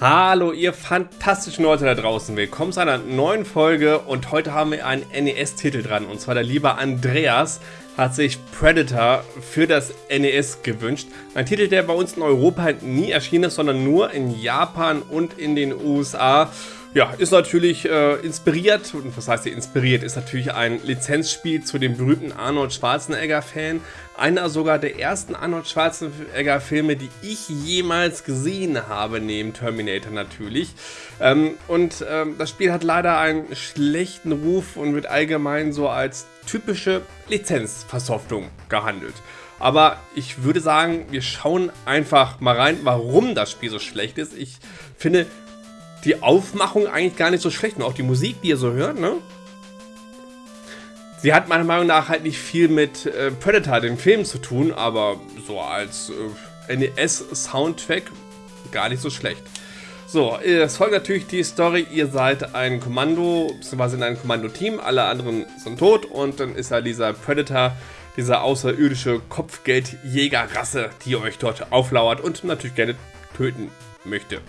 Hallo ihr fantastischen Leute da draußen, willkommen zu einer neuen Folge und heute haben wir einen NES-Titel dran und zwar der liebe Andreas hat sich Predator für das NES gewünscht. Ein Titel, der bei uns in Europa nie erschienen ist, sondern nur in Japan und in den USA. Ja, ist natürlich äh, inspiriert, und was heißt hier inspiriert, ist natürlich ein Lizenzspiel zu dem berühmten Arnold Schwarzenegger-Fan. Einer sogar der ersten Arnold Schwarzenegger-Filme, die ich jemals gesehen habe, neben Terminator natürlich. Ähm, und ähm, das Spiel hat leider einen schlechten Ruf und wird allgemein so als typische Lizenzversoftung gehandelt. Aber ich würde sagen, wir schauen einfach mal rein, warum das Spiel so schlecht ist. Ich finde, die Aufmachung eigentlich gar nicht so schlecht. Und auch die Musik, die ihr so hört, ne? Sie hat meiner Meinung nach halt nicht viel mit äh, Predator, dem Film, zu tun, aber so als äh, NES-Soundtrack gar nicht so schlecht. So, es folgt natürlich die Story, ihr seid ein Kommando, beziehungsweise in einem Kommando-Team, alle anderen sind tot und dann ist ja dieser Predator, diese außerirdische Kopfgeldjägerrasse, die euch dort auflauert und natürlich gerne töten möchte.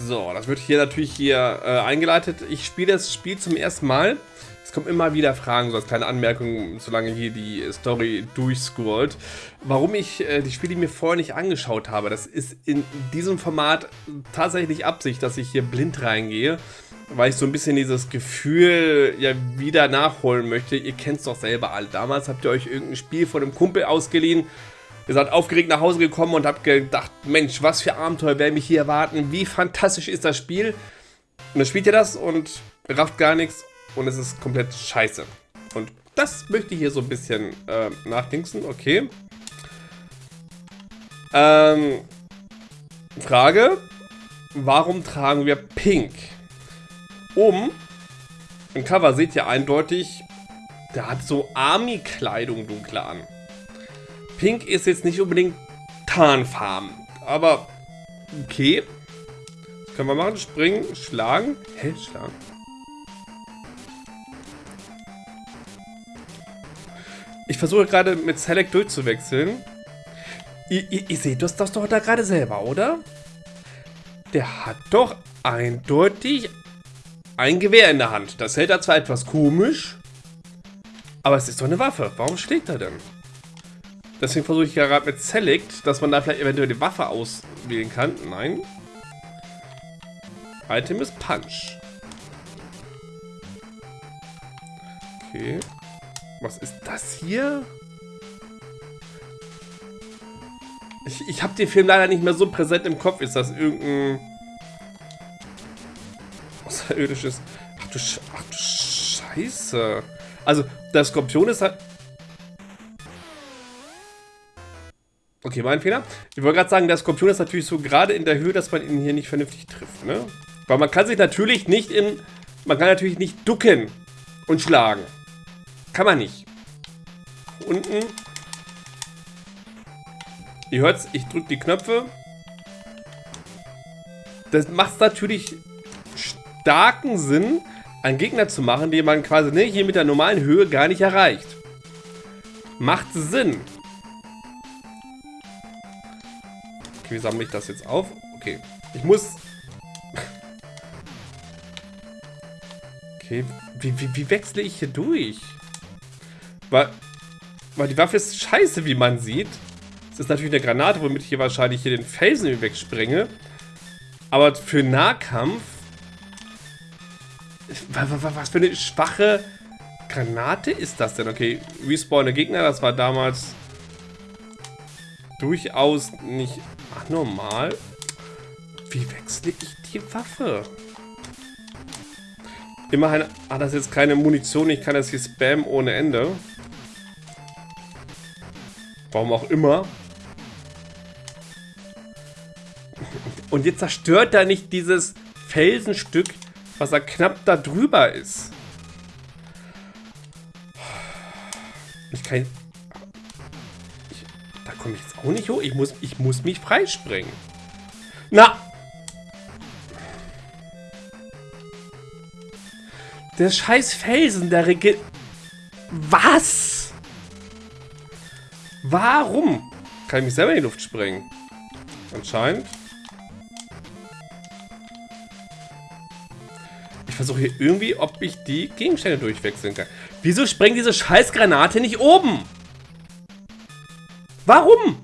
So, das wird hier natürlich hier äh, eingeleitet. Ich spiele das Spiel zum ersten Mal. Es kommen immer wieder Fragen, so als kleine Anmerkung, solange hier die Story durchscrollt. Warum ich äh, die Spiele mir vorher nicht angeschaut habe, das ist in diesem Format tatsächlich Absicht, dass ich hier blind reingehe, weil ich so ein bisschen dieses Gefühl ja wieder nachholen möchte. Ihr kennt es doch selber alle. Damals habt ihr euch irgendein Spiel von einem Kumpel ausgeliehen Ihr seid aufgeregt nach Hause gekommen und habt gedacht, Mensch, was für Abenteuer werden mich hier erwarten, wie fantastisch ist das Spiel. Und dann spielt ihr das und rafft gar nichts und es ist komplett scheiße. Und das möchte ich hier so ein bisschen äh, nachdenken, okay. Ähm, Frage, warum tragen wir Pink? Um, im Cover seht ihr eindeutig, der hat so Army-Kleidung dunkler an. Pink ist jetzt nicht unbedingt Tarnfarben. Aber okay. Das können wir machen. Springen, schlagen. Hä, schlagen? Ich versuche gerade mit Select durchzuwechseln. Ihr, seht das, das doch da gerade selber, oder? Der hat doch eindeutig ein Gewehr in der Hand. Das hält er zwar etwas komisch, aber es ist doch eine Waffe. Warum schlägt er denn? Deswegen versuche ich ja gerade mit Select, dass man da vielleicht eventuell die Waffe auswählen kann. Nein. Item ist Punch. Okay. Was ist das hier? Ich, ich habe den Film leider nicht mehr so präsent im Kopf. Ist das irgendein... Außerirdisches... Ach du, Sch Ach du Scheiße. Also, der Skorpion ist halt... Okay, mein Fehler. Ich wollte gerade sagen, der Skorpion ist natürlich so gerade in der Höhe, dass man ihn hier nicht vernünftig trifft, ne? Weil man kann sich natürlich nicht in... Man kann natürlich nicht ducken und schlagen. Kann man nicht. Unten. Ihr hört's, ich drücke die Knöpfe. Das macht natürlich starken Sinn, einen Gegner zu machen, den man quasi ne, hier mit der normalen Höhe gar nicht erreicht. Macht Sinn. Okay, wie sammle ich das jetzt auf? Okay, ich muss... Okay, wie, wie, wie wechsle ich hier durch? Weil, weil die Waffe ist scheiße, wie man sieht. Es ist natürlich eine Granate, womit ich hier wahrscheinlich hier den Felsen wegspringe. Aber für Nahkampf... Was für eine schwache Granate ist das denn? Okay, respawn der Gegner, das war damals durchaus nicht Ach, normal. Wie wechsle ich die Waffe? Immerhin hat das jetzt keine Munition. Ich kann das hier spammen ohne Ende. Warum auch immer. Und jetzt zerstört er nicht dieses Felsenstück, was er knapp da drüber ist. Ich kann komme ich jetzt auch nicht hoch? Ich muss, ich muss mich freispringen. Na! Der scheiß Felsen, der regelt... Was? Warum? Kann ich mich selber in die Luft sprengen? Anscheinend. Ich versuche hier irgendwie, ob ich die Gegenstände durchwechseln kann. Wieso sprengt diese scheiß Granate nicht oben? Warum?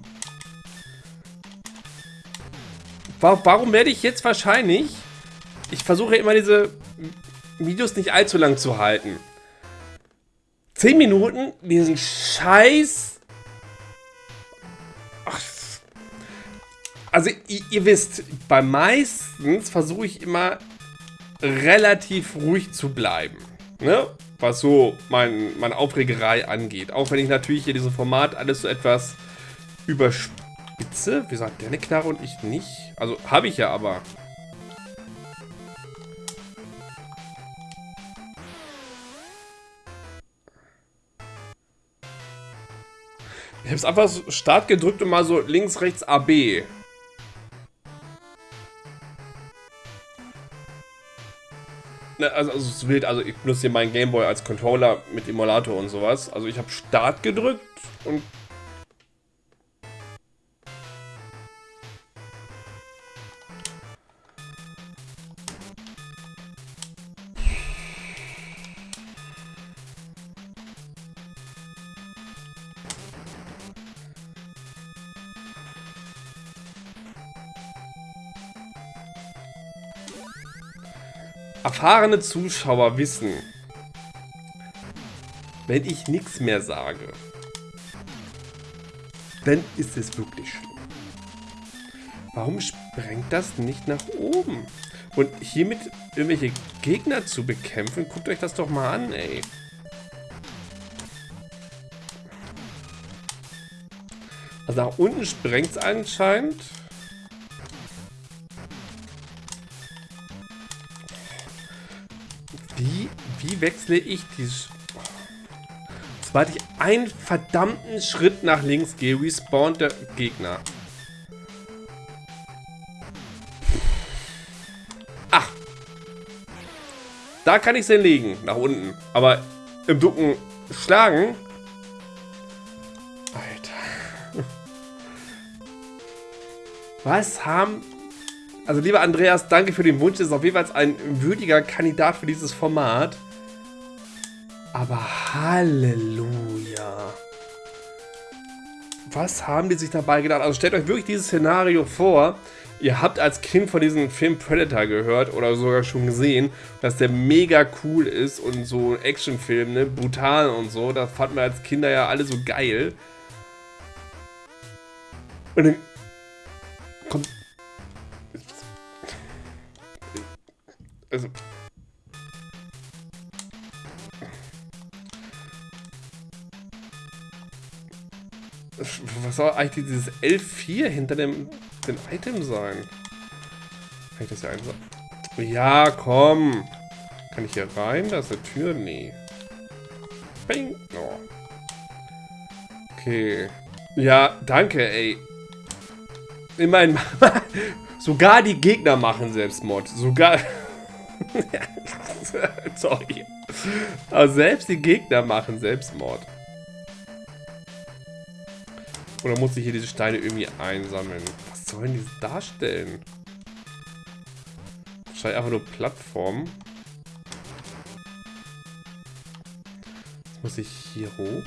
Warum werde ich jetzt wahrscheinlich... Ich versuche immer diese Videos nicht allzu lang zu halten. 10 Minuten diesen Scheiß... Ach, also ihr, ihr wisst, bei meistens versuche ich immer relativ ruhig zu bleiben. Ne? Was so mein, meine Aufregerei angeht. Auch wenn ich natürlich hier diesem Format alles so etwas überspitze. Wieso hat der eine Knarre und ich nicht? Also habe ich ja aber. Ich habe es einfach Start gedrückt und mal so links, rechts AB. Ne, also, also es wild, also ich benutze hier meinen Gameboy als Controller mit Emulator und sowas. Also ich habe Start gedrückt und Erfahrene Zuschauer wissen, wenn ich nichts mehr sage, dann ist es wirklich schlimm. Warum sprengt das nicht nach oben? Und hiermit irgendwelche Gegner zu bekämpfen, guckt euch das doch mal an, ey. Also nach unten sprengt es anscheinend. Wechsle ich die... Sobald ich einen verdammten Schritt nach links gehe, respawnt der Gegner. Ach. Da kann ich sie legen, nach unten. Aber im Ducken schlagen... Alter. Was haben also lieber Andreas, danke für den Wunsch. Das ist auf jeden Fall ein würdiger Kandidat für dieses Format. Aber Halleluja. Was haben die sich dabei gedacht? Also stellt euch wirklich dieses Szenario vor. Ihr habt als Kind von diesem Film Predator gehört oder sogar schon gesehen, dass der mega cool ist und so ein Actionfilm, ne, brutal und so. Das fanden wir als Kinder ja alle so geil. Und dann kommt also... Was soll eigentlich dieses L4 hinter dem, dem Item sein? Kann ich das ja einfach... Ja, komm! Kann ich hier rein? Da ist eine Tür? Nee. Bing! Oh. Okay. Ja, danke, ey. Immerhin, sogar die Gegner machen Selbstmord. Sogar... Sorry. Aber selbst die Gegner machen Selbstmord. Oder muss ich hier diese Steine irgendwie einsammeln? Was sollen die darstellen? Wahrscheinlich einfach nur Plattformen. Jetzt muss ich hier hoch.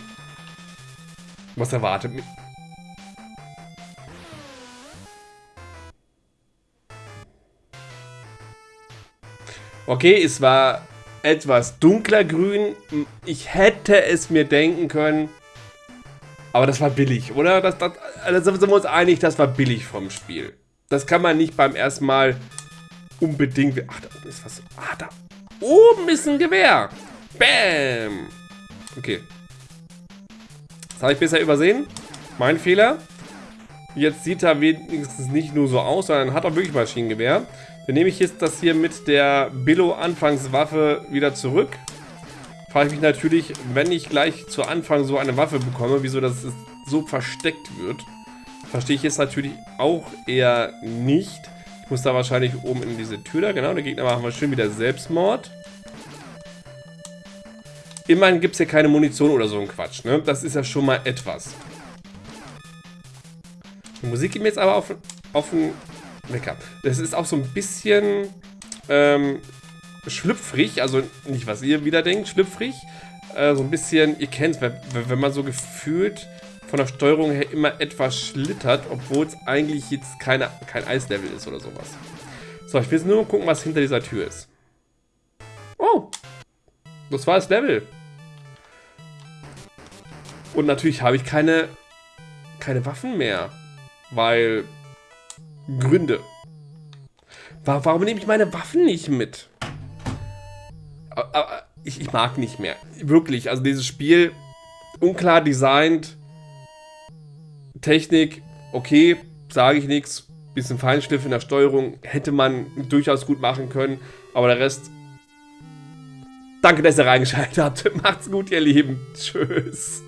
Was erwartet mich? Okay, es war etwas dunkler grün. Ich hätte es mir denken können. Aber das war billig, oder? Das, das, also sind wir uns einig, das war billig vom Spiel. Das kann man nicht beim ersten Mal unbedingt... Ach, da oben ist was... Ah, da oben ist ein Gewehr. Bam. Okay. Das habe ich besser übersehen. Mein Fehler. Jetzt sieht er wenigstens nicht nur so aus, sondern hat auch wirklich Maschinengewehr. Dann nehme ich jetzt das hier mit der Billo-Anfangswaffe wieder zurück. Frage ich mich natürlich, wenn ich gleich zu Anfang so eine Waffe bekomme, wieso das so versteckt wird. Verstehe ich jetzt natürlich auch eher nicht. Ich muss da wahrscheinlich oben in diese Tür da, genau. Der Gegner machen wir schön wieder Selbstmord. Immerhin gibt es hier keine Munition oder so ein Quatsch, ne? Das ist ja schon mal etwas. Die Musik geht mir jetzt aber auf, auf den Wecker. Das ist auch so ein bisschen ähm, schlüpfrig, also nicht, was ihr wieder denkt, schlüpfrig. Äh, so ein bisschen, ihr kennt es, wenn, man so gefühlt von der Steuerung her immer etwas schlittert, obwohl es eigentlich jetzt keine, kein Eislevel ist oder sowas. So, ich will jetzt nur gucken, was hinter dieser Tür ist. Oh, das war das Level. Und natürlich habe ich keine, keine Waffen mehr. Weil Gründe. Warum nehme ich meine Waffen nicht mit? Ich, ich mag nicht mehr. Wirklich, also dieses Spiel, unklar designt, Technik, okay, sage ich nichts. Bisschen Feinschliff in der Steuerung hätte man durchaus gut machen können. Aber der Rest Danke, dass ihr reingeschaltet habt. Macht's gut, ihr Lieben. Tschüss.